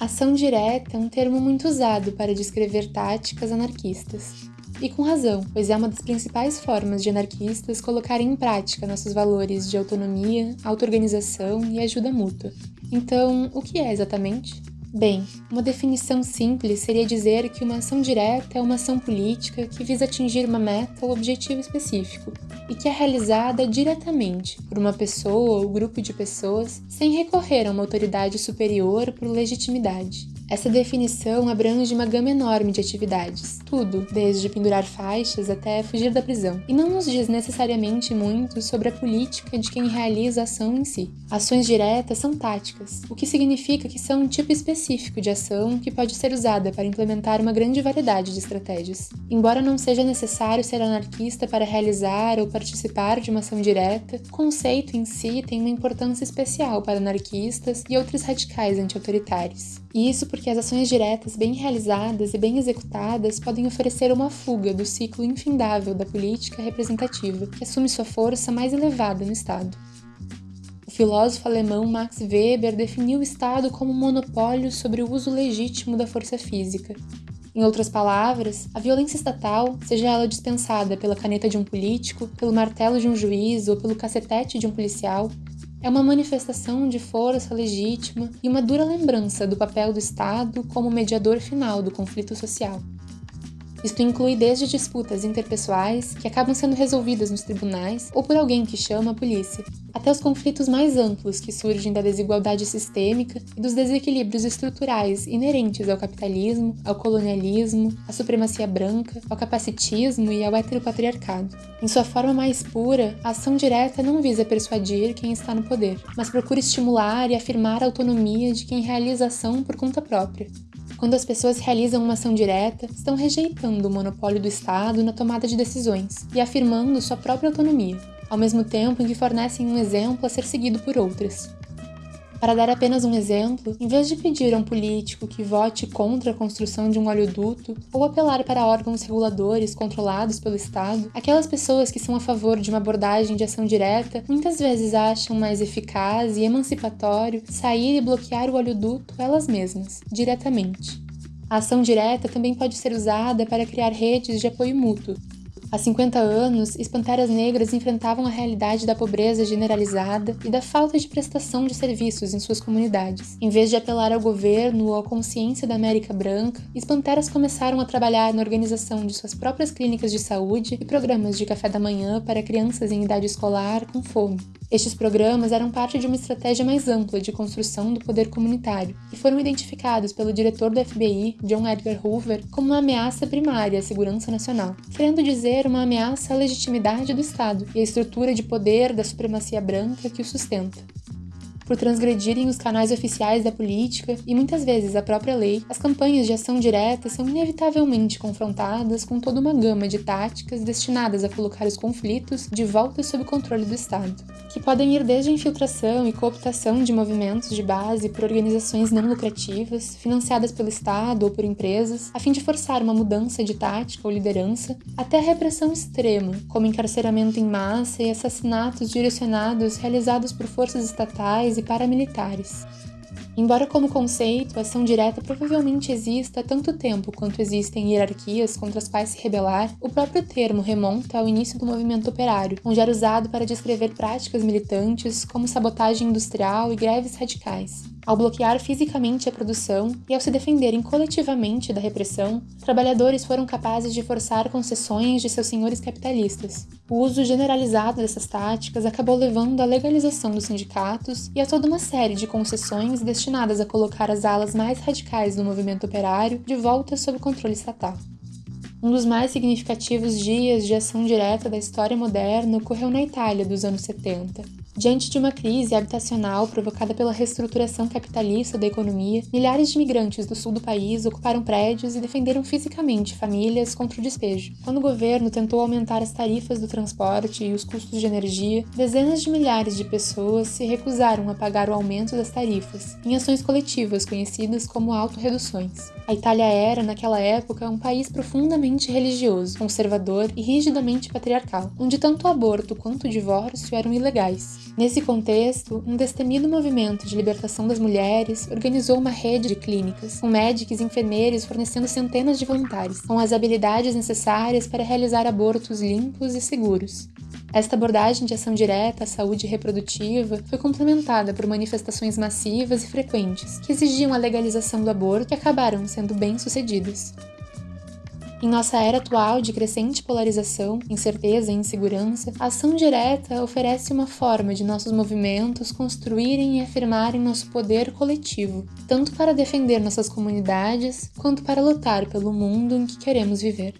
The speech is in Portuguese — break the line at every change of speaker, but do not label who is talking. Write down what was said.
Ação direta é um termo muito usado para descrever táticas anarquistas. E com razão, pois é uma das principais formas de anarquistas colocarem em prática nossos valores de autonomia, auto-organização e ajuda mútua. Então, o que é exatamente? Bem, uma definição simples seria dizer que uma ação direta é uma ação política que visa atingir uma meta ou objetivo específico e que é realizada diretamente por uma pessoa ou grupo de pessoas sem recorrer a uma autoridade superior por legitimidade. Essa definição abrange uma gama enorme de atividades, tudo, desde pendurar faixas até fugir da prisão, e não nos diz necessariamente muito sobre a política de quem realiza a ação em si. Ações diretas são táticas, o que significa que são um tipo específico de ação que pode ser usada para implementar uma grande variedade de estratégias. Embora não seja necessário ser anarquista para realizar ou participar de uma ação direta, o conceito em si tem uma importância especial para anarquistas e outros radicais anti-autoritários. Isso porque as ações diretas bem realizadas e bem executadas podem oferecer uma fuga do ciclo infindável da política representativa, que assume sua força mais elevada no Estado. O filósofo alemão Max Weber definiu o Estado como um monopólio sobre o uso legítimo da força física. Em outras palavras, a violência estatal, seja ela dispensada pela caneta de um político, pelo martelo de um juiz ou pelo cacetete de um policial, é uma manifestação de força legítima e uma dura lembrança do papel do Estado como mediador final do conflito social. Isto inclui desde disputas interpessoais, que acabam sendo resolvidas nos tribunais ou por alguém que chama a polícia, até os conflitos mais amplos que surgem da desigualdade sistêmica e dos desequilíbrios estruturais inerentes ao capitalismo, ao colonialismo, à supremacia branca, ao capacitismo e ao heteropatriarcado. Em sua forma mais pura, a ação direta não visa persuadir quem está no poder, mas procura estimular e afirmar a autonomia de quem realiza ação por conta própria, quando as pessoas realizam uma ação direta, estão rejeitando o monopólio do Estado na tomada de decisões e afirmando sua própria autonomia, ao mesmo tempo em que fornecem um exemplo a ser seguido por outras. Para dar apenas um exemplo, em vez de pedir a um político que vote contra a construção de um oleoduto ou apelar para órgãos reguladores controlados pelo Estado, aquelas pessoas que são a favor de uma abordagem de ação direta muitas vezes acham mais eficaz e emancipatório sair e bloquear o oleoduto elas mesmas, diretamente. A ação direta também pode ser usada para criar redes de apoio mútuo, Há 50 anos, espantaras negras enfrentavam a realidade da pobreza generalizada e da falta de prestação de serviços em suas comunidades. Em vez de apelar ao governo ou à consciência da América Branca, espantaras começaram a trabalhar na organização de suas próprias clínicas de saúde e programas de café da manhã para crianças em idade escolar com fome. Estes programas eram parte de uma estratégia mais ampla de construção do poder comunitário e foram identificados pelo diretor do FBI, John Edgar Hoover, como uma ameaça primária à segurança nacional, querendo dizer uma ameaça à legitimidade do Estado e à estrutura de poder da supremacia branca que o sustenta por transgredirem os canais oficiais da política e muitas vezes a própria lei, as campanhas de ação direta são inevitavelmente confrontadas com toda uma gama de táticas destinadas a colocar os conflitos de volta sob controle do Estado, que podem ir desde a infiltração e cooptação de movimentos de base por organizações não lucrativas, financiadas pelo Estado ou por empresas, a fim de forçar uma mudança de tática ou liderança, até a repressão extrema, como encarceramento em massa e assassinatos direcionados realizados por forças estatais e paramilitares. Embora como conceito, ação direta provavelmente exista há tanto tempo quanto existem hierarquias contra as quais se rebelar, o próprio termo remonta ao início do movimento operário, onde era usado para descrever práticas militantes como sabotagem industrial e greves radicais. Ao bloquear fisicamente a produção e ao se defenderem coletivamente da repressão, trabalhadores foram capazes de forçar concessões de seus senhores capitalistas. O uso generalizado dessas táticas acabou levando à legalização dos sindicatos e a toda uma série de concessões destinadas a colocar as alas mais radicais do movimento operário de volta sob controle estatal. Um dos mais significativos dias de ação direta da história moderna ocorreu na Itália dos anos 70, Diante de uma crise habitacional provocada pela reestruturação capitalista da economia, milhares de imigrantes do sul do país ocuparam prédios e defenderam fisicamente famílias contra o despejo. Quando o governo tentou aumentar as tarifas do transporte e os custos de energia, dezenas de milhares de pessoas se recusaram a pagar o aumento das tarifas, em ações coletivas conhecidas como autorreduções. A Itália era, naquela época, um país profundamente religioso, conservador e rigidamente patriarcal, onde tanto o aborto quanto o divórcio eram ilegais. Nesse contexto, um destemido movimento de libertação das mulheres organizou uma rede de clínicas, com médicos e enfermeiros fornecendo centenas de voluntários, com as habilidades necessárias para realizar abortos limpos e seguros. Esta abordagem de ação direta à saúde reprodutiva foi complementada por manifestações massivas e frequentes que exigiam a legalização do aborto e acabaram sendo bem-sucedidas. Em nossa era atual de crescente polarização, incerteza e insegurança, a ação direta oferece uma forma de nossos movimentos construírem e afirmarem nosso poder coletivo, tanto para defender nossas comunidades quanto para lutar pelo mundo em que queremos viver.